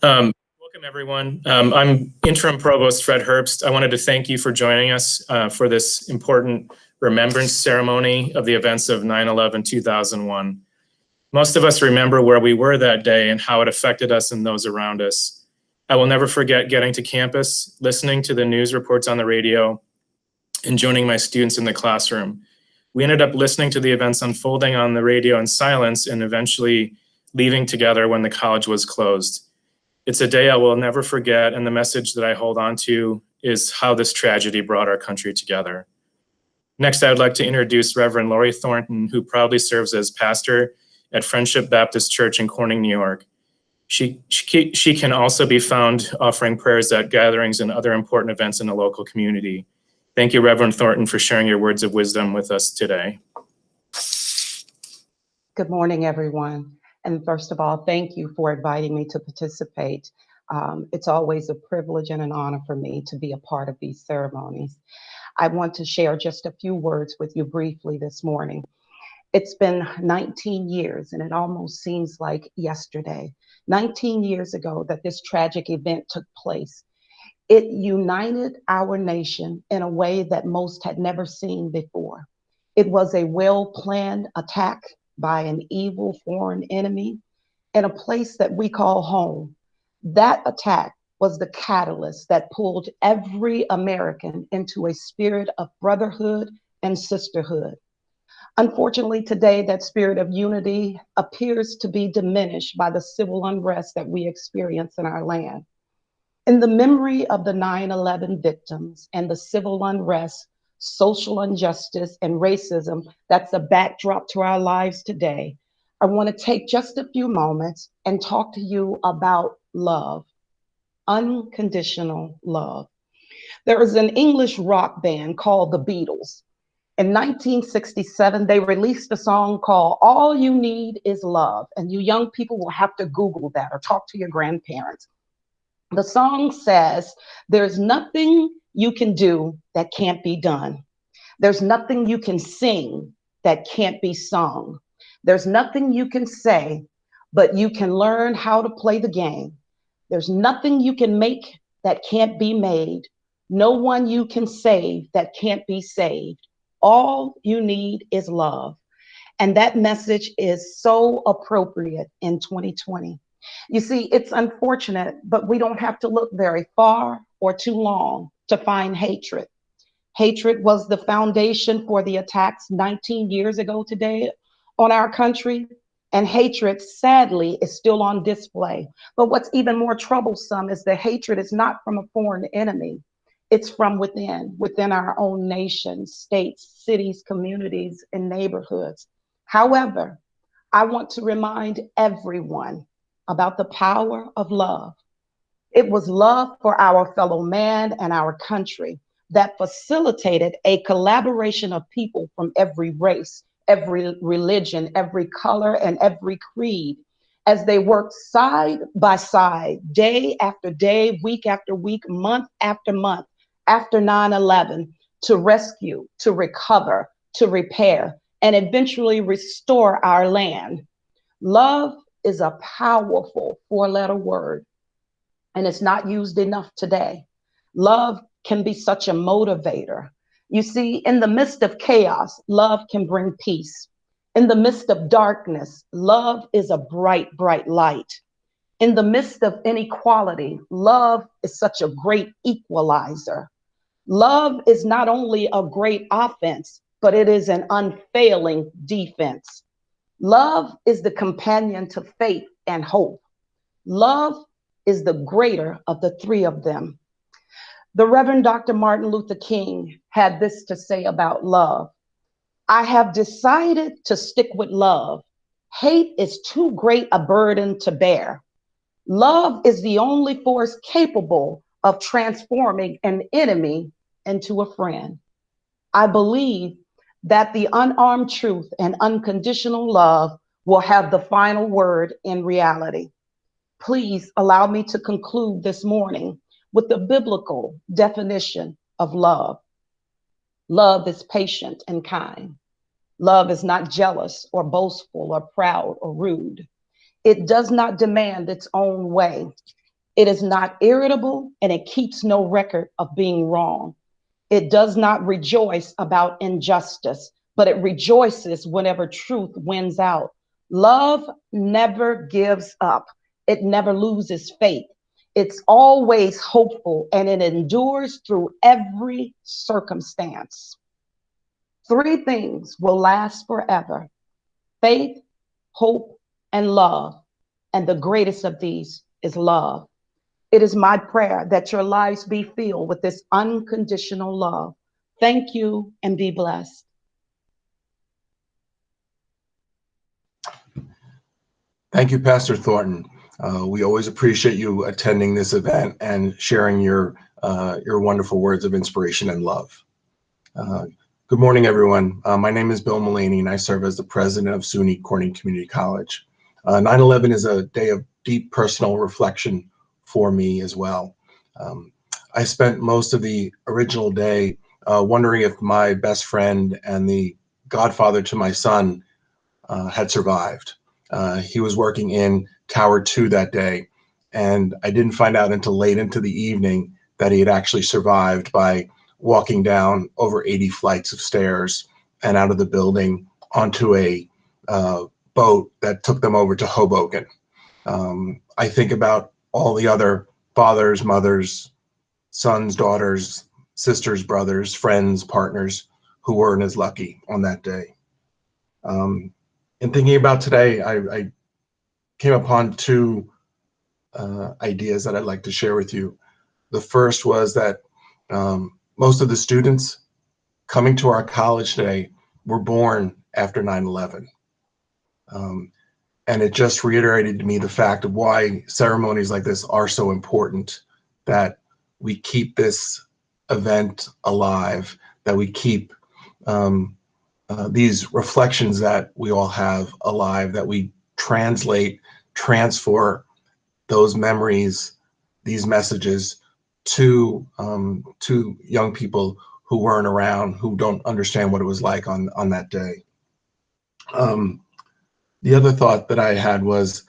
Um, welcome, everyone. Um, I'm Interim Provost Fred Herbst. I wanted to thank you for joining us uh, for this important remembrance ceremony of the events of 9-11-2001. Most of us remember where we were that day and how it affected us and those around us. I will never forget getting to campus, listening to the news reports on the radio, and joining my students in the classroom. We ended up listening to the events unfolding on the radio in silence and eventually leaving together when the college was closed. It's a day I will never forget, and the message that I hold on to is how this tragedy brought our country together. Next, I would like to introduce Reverend Lori Thornton, who proudly serves as pastor at Friendship Baptist Church in Corning, New York. She, she, she can also be found offering prayers at gatherings and other important events in the local community. Thank you, Reverend Thornton, for sharing your words of wisdom with us today. Good morning, everyone. And first of all, thank you for inviting me to participate. Um, it's always a privilege and an honor for me to be a part of these ceremonies. I want to share just a few words with you briefly this morning. It's been 19 years, and it almost seems like yesterday, 19 years ago that this tragic event took place. It united our nation in a way that most had never seen before. It was a well-planned attack by an evil foreign enemy in a place that we call home. That attack was the catalyst that pulled every American into a spirit of brotherhood and sisterhood. Unfortunately, today, that spirit of unity appears to be diminished by the civil unrest that we experience in our land. In the memory of the 9 11 victims and the civil unrest social injustice, and racism that's a backdrop to our lives today, I want to take just a few moments and talk to you about love, unconditional love. There is an English rock band called the Beatles. In 1967, they released a song called All You Need Is Love. And you young people will have to Google that or talk to your grandparents. The song says, There's nothing you can do that can't be done. There's nothing you can sing that can't be sung. There's nothing you can say, but you can learn how to play the game. There's nothing you can make that can't be made. No one you can save that can't be saved. All you need is love. And that message is so appropriate in 2020. You see, it's unfortunate, but we don't have to look very far or too long to find hatred. Hatred was the foundation for the attacks 19 years ago today on our country. And hatred, sadly, is still on display. But what's even more troublesome is the hatred is not from a foreign enemy. It's from within, within our own nation, states, cities, communities, and neighborhoods. However, I want to remind everyone about the power of love. It was love for our fellow man and our country that facilitated a collaboration of people from every race, every religion, every color, and every creed as they worked side by side, day after day, week after week, month after month, after 9 11, to rescue, to recover, to repair, and eventually restore our land. Love is a powerful four letter word and it's not used enough today. Love can be such a motivator. You see, in the midst of chaos, love can bring peace. In the midst of darkness, love is a bright, bright light. In the midst of inequality, love is such a great equalizer. Love is not only a great offense, but it is an unfailing defense. Love is the companion to faith and hope. Love is the greater of the three of them. The Reverend Dr. Martin Luther King had this to say about love. I have decided to stick with love. Hate is too great a burden to bear. Love is the only force capable of transforming an enemy into a friend. I believe that the unarmed truth and unconditional love will have the final word in reality please allow me to conclude this morning with the biblical definition of love. Love is patient and kind. Love is not jealous or boastful or proud or rude. It does not demand its own way. It is not irritable and it keeps no record of being wrong. It does not rejoice about injustice, but it rejoices whenever truth wins out. Love never gives up. It never loses faith. It's always hopeful and it endures through every circumstance. Three things will last forever faith, hope, and love. And the greatest of these is love. It is my prayer that your lives be filled with this unconditional love. Thank you and be blessed. Thank you, Pastor Thornton. Uh, we always appreciate you attending this event and sharing your uh, your wonderful words of inspiration and love. Uh, good morning, everyone. Uh, my name is Bill Mullaney, and I serve as the president of SUNY Corning Community College. 9/11 uh, is a day of deep personal reflection for me as well. Um, I spent most of the original day uh, wondering if my best friend and the godfather to my son had survived. He was working in Tower 2 that day, and I didn't find out until late into the evening that he had actually survived by walking down over 80 flights of stairs and out of the building onto a uh, boat that took them over to Hoboken. Um, I think about all the other fathers, mothers, sons, daughters, sisters, brothers, friends, partners who weren't as lucky on that day. Um, in thinking about today, I, I came upon two uh, ideas that I'd like to share with you. The first was that um, most of the students coming to our college today were born after 9-11. Um, and it just reiterated to me the fact of why ceremonies like this are so important, that we keep this event alive, that we keep um, uh, these reflections that we all have alive, that we translate, transfer those memories, these messages to um, to young people who weren't around, who don't understand what it was like on on that day. Um, the other thought that I had was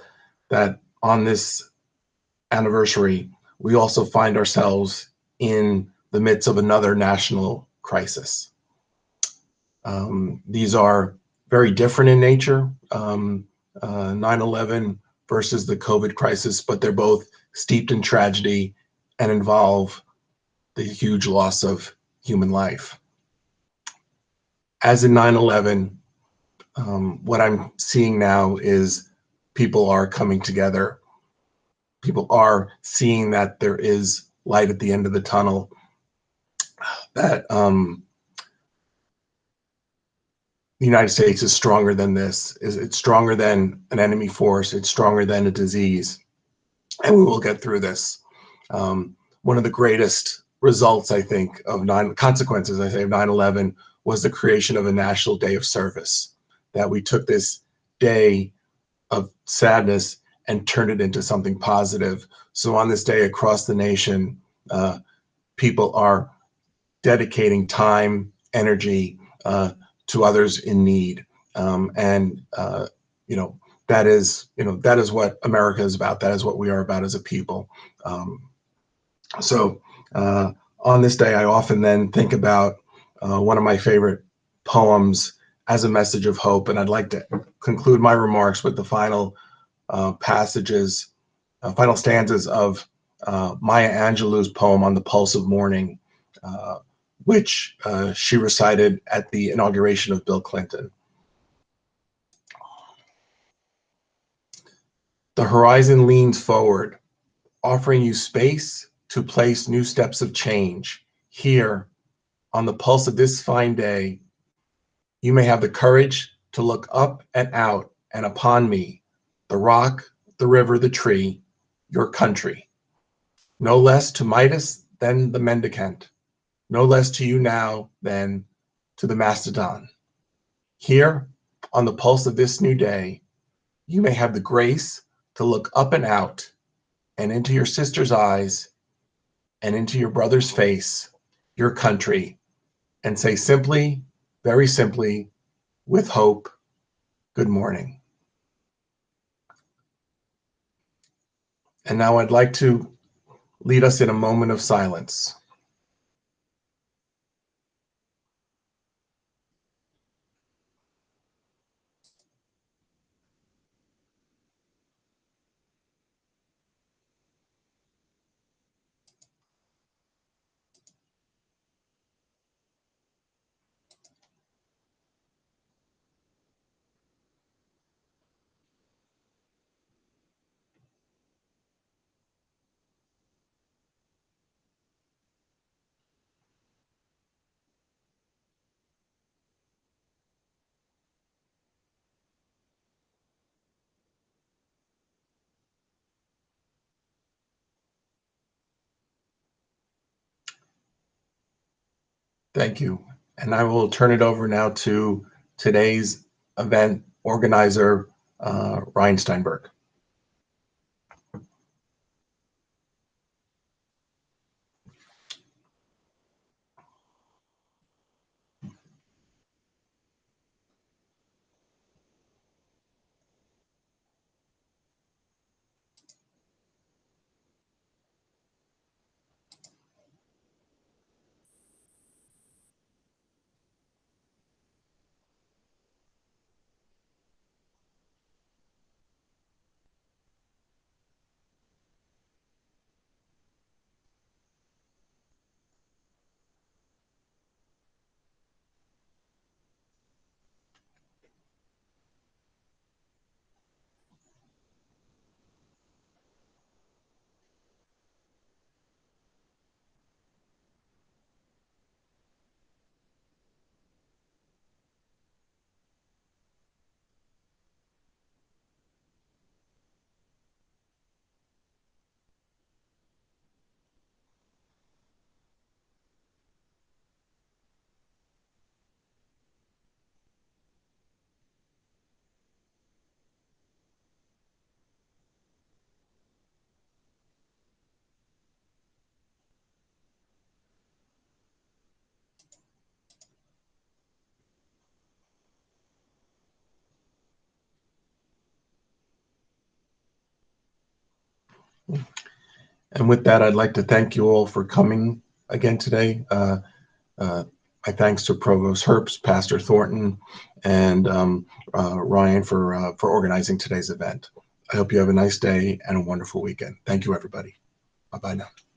that on this anniversary, we also find ourselves in the midst of another national crisis. Um, these are very different in nature, um, uh, versus the COVID crisis, but they're both steeped in tragedy and involve the huge loss of human life. As in 9-11, um, what I'm seeing now is people are coming together. People are seeing that there is light at the end of the tunnel, that um, the United States is stronger than this. Is It's stronger than an enemy force. It's stronger than a disease. And we will get through this. Um, one of the greatest results, I think, of nine consequences, I say, of 9-11 was the creation of a national day of service. That we took this day of sadness and turned it into something positive. So on this day across the nation, uh, people are dedicating time, energy, uh, to others in need. Um, and, uh, you know, that is, you know, that is what America is about. That is what we are about as a people. Um, so uh, on this day, I often then think about uh, one of my favorite poems as a message of hope. And I'd like to conclude my remarks with the final uh, passages, uh, final stanzas of uh, Maya Angelou's poem on the pulse of morning. Uh, which uh, she recited at the inauguration of Bill Clinton. The horizon leans forward, offering you space to place new steps of change. Here, on the pulse of this fine day, you may have the courage to look up and out and upon me, the rock, the river, the tree, your country. No less to Midas than the mendicant, no less to you now than to the mastodon. Here, on the pulse of this new day, you may have the grace to look up and out and into your sister's eyes and into your brother's face, your country, and say simply, very simply, with hope, good morning. And now I'd like to lead us in a moment of silence. Thank you. And I will turn it over now to today's event organizer, uh, Ryan Steinberg. And with that, I'd like to thank you all for coming again today. Uh, uh, my thanks to Provost Herbst, Pastor Thornton, and um, uh, Ryan for, uh, for organizing today's event. I hope you have a nice day and a wonderful weekend. Thank you, everybody. Bye-bye now.